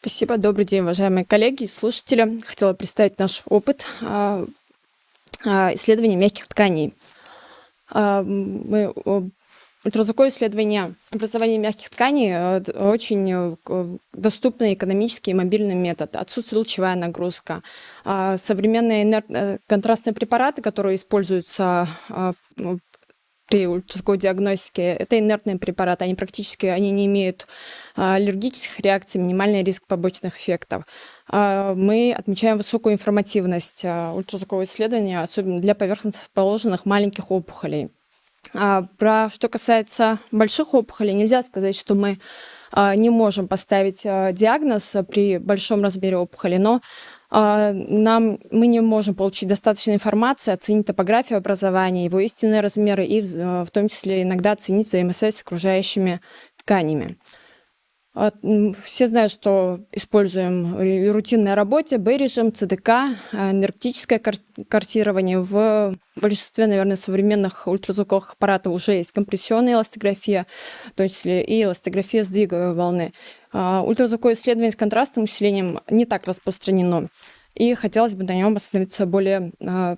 Спасибо. Добрый день, уважаемые коллеги и слушатели. Хотела представить наш опыт а, а, исследования мягких тканей. А, мы Ультразвуковое исследование образования мягких тканей очень э, доступный экономический и мобильный метод. Отсутствует лучевая нагрузка. Современные э, контрастные препараты, которые используются при ультразвуковой диагностике, это инертные препараты, они практически они не имеют а, аллергических реакций, минимальный риск побочных эффектов. А, мы отмечаем высокую информативность а, ультразвукового исследования, особенно для поверхностно расположенных маленьких опухолей. Про что касается больших опухолей, нельзя сказать, что мы не можем поставить диагноз при большом размере опухоли, но нам, мы не можем получить достаточно информации, оценить топографию образования, его истинные размеры и в том числе иногда оценить взаимосвязь с окружающими тканями. А, все знают, что используем в рутинной работе Б-режим, ЦДК, а, энергетическое картирование. В большинстве, наверное, современных ультразвуковых аппаратов уже есть компрессионная эластография, в том числе и эластография сдвиговой волны. А, ультразвуковое исследование с контрастным усилением не так распространено, и хотелось бы на нем остановиться более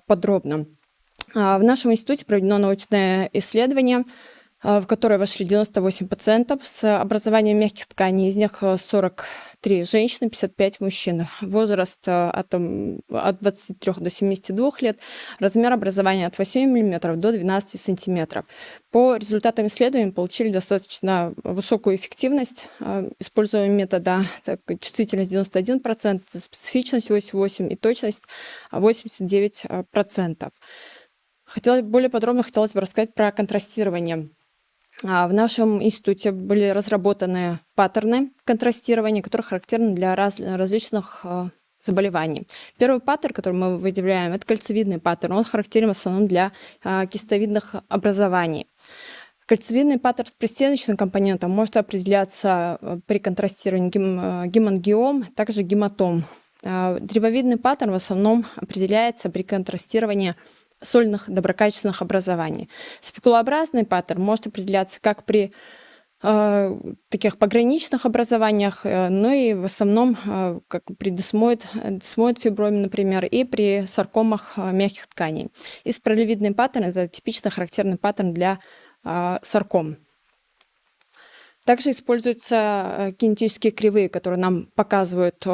подробно. В нашем институте проведено научное исследование – Э, в которое вошли 98 пациентов с образованием мягких тканей, из них 43 женщины, 55 мужчин. Возраст э, от, от 23 до 72 лет, размер образования от 8 мм до 12 см. По результатам исследований получили достаточно высокую эффективность, э, используя метода так, чувствительность 91%, специфичность 88% и точность 89%. Хотелось, более подробно хотелось бы рассказать про контрастирование. А, в нашем институте были разработаны паттерны контрастирования, которые характерны для раз, различных а, заболеваний. Первый паттерн, который мы выделяем, это кольцевидный паттерн. Он характерен в основном для а, кистовидных образований. Кольцевидный паттерн с пристеночным компонентом может определяться при контрастировании гемангиом, также гематом. Древовидный паттерн в основном определяется при контрастировании солидных доброкачественных образований. Спекулообразный паттерн может определяться как при э, таких пограничных образованиях, э, но и в основном э, как при десмоид, десмоид фиброме, например, и при саркомах мягких тканей. И спиралевидный паттерн – это типично характерный паттерн для сарком. Также используются кинетические кривые, которые нам показывают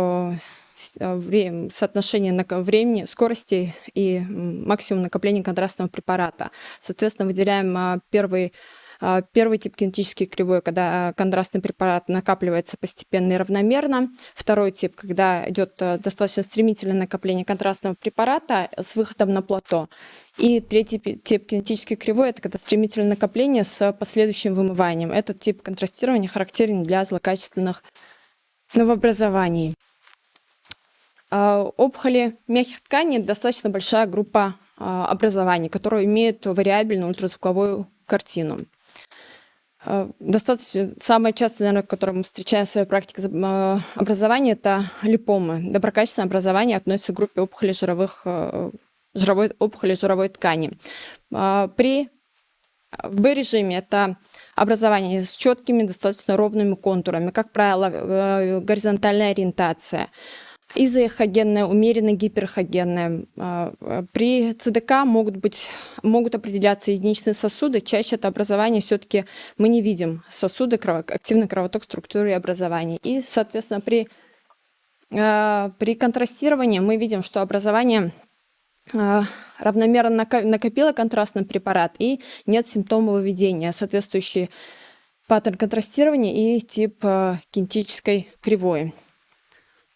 соотношение времени, скорости и максимум накопления контрастного препарата. Соответственно, выделяем а, первый а, Первый тип кинетический кривой, когда контрастный препарат накапливается постепенно и равномерно. Второй тип, когда идет э, достаточно стремительное накопление контрастного препарата с выходом на плато. И третий тип кинетический кривой – это когда стремительное накопление с последующим вымыванием. Этот тип контрастирования характерен для злокачественных новообразований. А, опухоли мягких тканей – достаточно большая группа а, образований, которые имеют вариабельную ультразвуковую картину. А, достаточно, самое частое, наверное, которое мы встречаем в своей практике образования, это липомы. Доброкачественное образование относится к группе опухолей жировых, жировой, опухолей жировой ткани. При в Б-режиме это образование с четкими, достаточно ровными контурами, как правило, э, горизонтальная ориентация изоэхогенная, умеренно гиперхогенная. А, при ЦДК могут, быть, могут определяться единичные сосуды. Чаще это образование все-таки мы не видим сосуды, активный кровоток структуры образования. И, соответственно, при, а, при контрастировании мы видим, что образование а, равномерно накопило контрастный препарат и нет симптомов выведения, соответствующий паттерн контрастирования и тип кинетической кривой.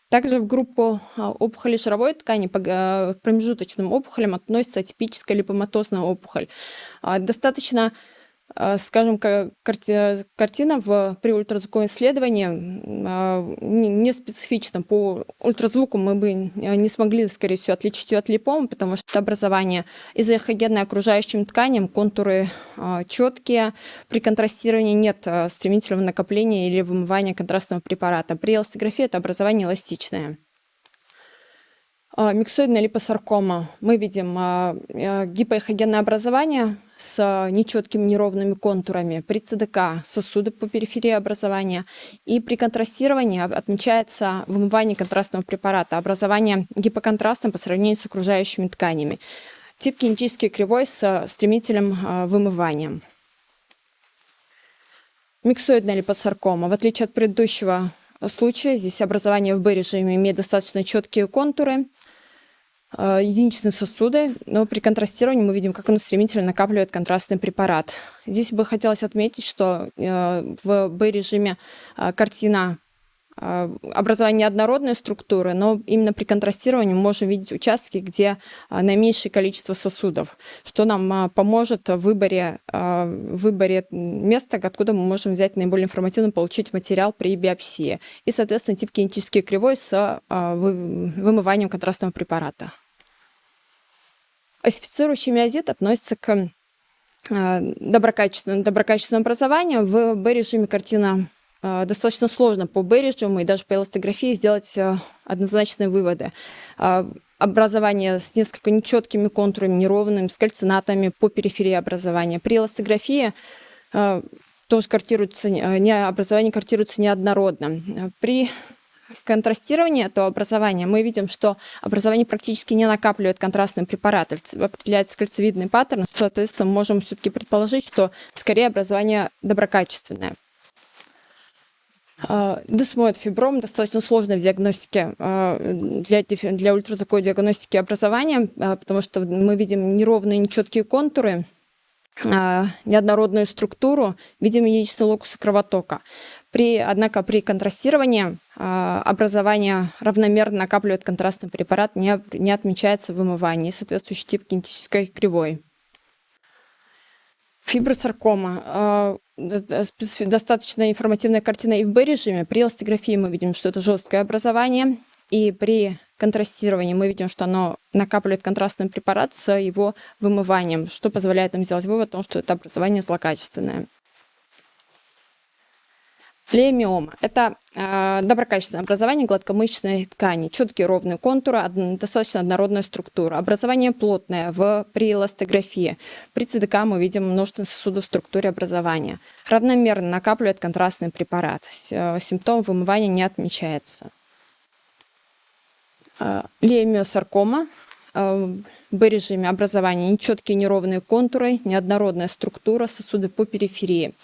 Также в группу а, опухолей шаровой ткани по э, промежуточным опухолям относится атипическая липоматозная опухоль. А, достаточно а, скажем, картина в, при ультразвуковом исследовании а, не специфична. По ультразвуку мы бы не смогли, скорее всего, отличить ее от липомы, потому что образование изоэхогенное окружающим тканям, контуры а, четкие. При контрастировании нет стремительного накопления или вымывания контрастного препарата. При эластографии это образование эластичное. А, миксоидная липосаркома. Мы видим а, а, гипоэхогенное образование с нечеткими неровными контурами. При ЦДК сосуды по периферии образования. И при контрастировании отмечается вымывание контрастного препарата, образование гипоконтрастным по сравнению с окружающими тканями. Тип кинетический кривой с стремительным вымыванием. Миксоидная липосаркома. В отличие от предыдущего случая, здесь образование в Б-режиме имеет достаточно четкие контуры, Э, единичные сосуды, но при контрастировании мы видим, как он стремительно накапливает контрастный препарат. Здесь бы хотелось отметить, что э, в Б-режиме э, картина образование однородной структуры, но именно при контрастировании мы можем видеть участки, где наименьшее количество сосудов, что нам поможет в выборе, в выборе места, откуда мы можем взять наиболее информативно получить материал при биопсии. И, соответственно, тип кинетический кривой с вымыванием контрастного препарата. Осифицирующий миозит относится к доброкачественному, доброкачественному образованию. В Б-режиме картина Э, достаточно сложно по Берриджему и даже по эластографии сделать э, однозначные выводы. Э, образование с несколько нечеткими контурами, неровными, с кальцинатами по периферии образования. При эластографии тоже картируется, не, образование картируется неоднородно. При контрастировании этого образования мы видим, что образование практически не накапливает контрастный препарат, определяется кольцевидный паттерн, соответственно, можем все-таки предположить, что скорее образование доброкачественное. А, Десмоид фибром достаточно сложно в диагностике а, для, для ультразвуковой диагностики образования, а, потому что мы видим неровные, нечеткие контуры, неоднородную структуру, видим единичный локус кровотока. При, однако при контрастировании образование равномерно накапливает контрастный препарат, не, не отмечается вымывание, соответствующий тип кинетической кривой. Фибросаркома достаточно информативная картина и в Б-режиме. При эластографии мы видим, что это жесткое образование, и при контрастировании мы видим, что оно накапливает контрастный препарат с его вымыванием, что позволяет нам сделать вывод о том, что это образование злокачественное. Флеомиома – это э, доброкачественное образование гладкомышечной ткани, четкие ровные контуры, од, достаточно однородная структура. Образование плотное в, при эластографии. При ЦДК мы видим множественные сосуды в структуре образования. Равномерно накапливает контрастный препарат. Э, симптом вымывания не отмечается. Э, леомиосаркома э, Б-режиме образования нечеткие неровные контуры, неоднородная структура, сосуды по периферии.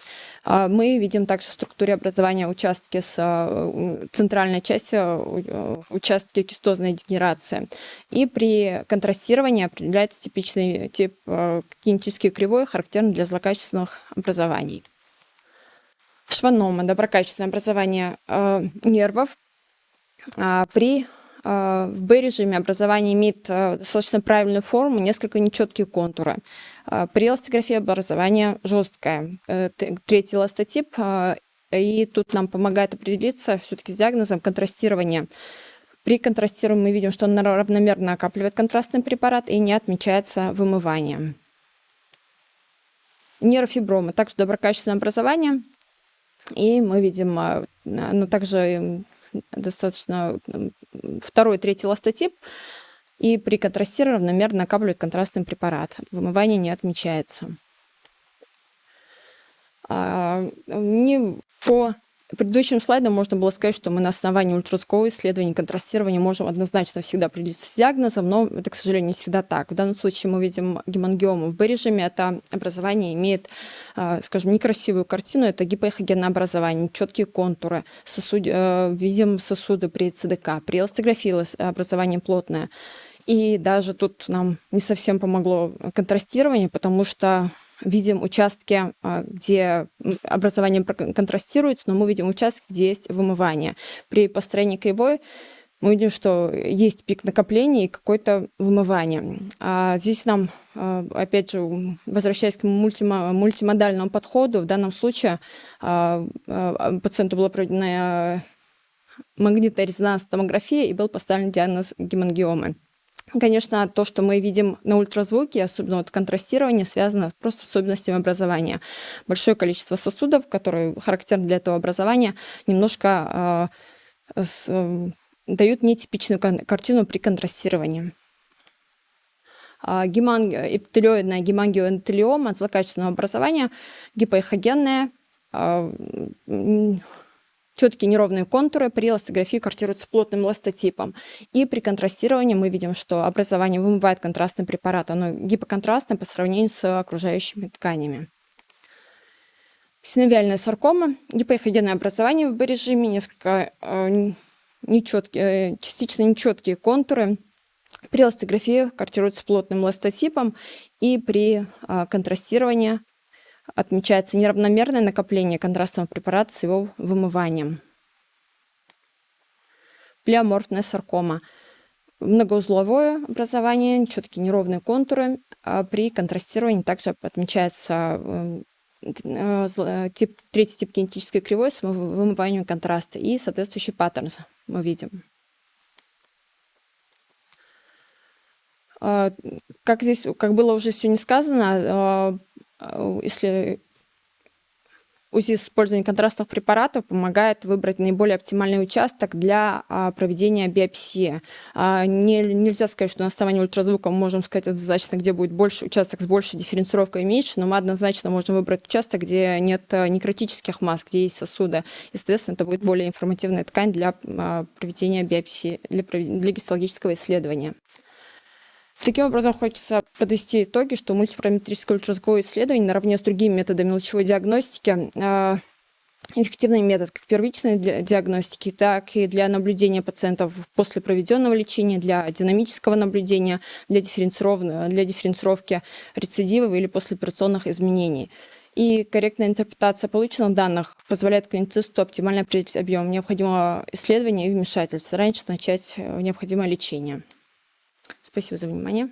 А, мы видим также в структуре образования участки с э, центральной части, э, участки кистозной дегенерации. И при контрастировании определяется типичный тип э, кинетический кривой, характерный для злокачественных образований. Шванома – доброкачественное образование нервов а, при в Б-режиме образование имеет достаточно правильную форму, несколько нечеткие контуры. При эластографии образование жесткое. Э, третий эластотип, и тут нам помогает определиться все-таки с диагнозом контрастирования. При контрастировании мы видим, что он равномерно накапливает контрастный препарат и не отмечается вымыванием. Нейрофибромы также доброкачественное образование. И мы видим, а, ну, также достаточно второй, третий ластотип, и при контрастировании равномерно накапливает контрастный препарат. Вымывание не отмечается. А, не по предыдущим слайдам можно было сказать, что мы на основании ультразвукового исследования контрастирования можем однозначно всегда определиться с диагнозом, но это, к сожалению, не всегда так. В данном случае мы видим гемангиому в Б-режиме. Это образование имеет, а, скажем, некрасивую картину. Это гипоэхогенное образование, четкие контуры. Сосуд, э, видим сосуды при ЦДК. При эластографии образование плотное. И даже тут нам не совсем помогло контрастирование, потому что видим участки, а, где образование контрастируется, но мы видим участки, где есть вымывание. При построении кривой мы видим, что есть пик накопления и какое-то вымывание. А здесь нам, а, опять же, возвращаясь к мультимодальному подходу, в данном случае а, пациенту была проведена магнитная резонансная томография и был поставлен диагноз гемангиомы. Конечно, то, что мы видим на ультразвуке, особенно вот контрастирование, связано просто с особенностями образования. Большое количество сосудов, которые характерны для этого образования, немножко э, с, э, дают нетипичную картину при контрастировании. Гемангиоэпителиоидная гемангиоэнтелиома злокачественного образования, гипоэхогенная, четкие неровные контуры при эластографии картируются плотным эластотипом. И при контрастировании мы видим, что образование вымывает контрастный препарат. Оно гипоконтрастное по сравнению с окружающими тканями. Синовиальная саркома, гипоэхогенное образование в Б-режиме, несколько э, нечеткие, э, частично нечеткие контуры. При эластографии картируются плотным эластотипом и при э, контрастировании отмечается неравномерное накопление контрастного препарата с его вымыванием. Плеоморфная саркома. Многоузловое образование, четкие неровные контуры. А при контрастировании также отмечается э, э, тип, третий тип кинетической кривой с вымыванием контраста и соответствующий паттерн мы видим. А, как здесь, как было уже сегодня сказано, а, если УЗИ с использованием контрастных препаратов помогает выбрать наиболее оптимальный участок для а, проведения биопсии. А, не, нельзя сказать, что на основании ультразвука мы можем сказать однозначно, где будет больше участок с большей дифференцировкой и меньше, но мы однозначно можем выбрать участок, где нет а, некротических масс, где есть сосуды. И, соответственно, это будет более информативная ткань для а, проведения биопсии, для, для гистологического исследования. Таким образом, хочется подвести итоги, что мультипараметрическое ультразвуковое исследование наравне с другими методами лучевой диагностики э, эффективный метод как первичной для диагностики, так и для наблюдения пациентов после проведенного лечения, для динамического наблюдения, для, для дифференцировки рецидивов или послеоперационных изменений. И корректная интерпретация полученных данных позволяет клиницисту оптимально определить объем необходимого исследования и вмешательства, раньше начать э, необходимое лечение. Спасибо за внимание.